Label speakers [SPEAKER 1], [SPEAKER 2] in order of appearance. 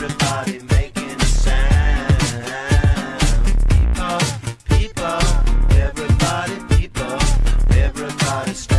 [SPEAKER 1] everybody making a sound. People, people, everybody, people, everybody.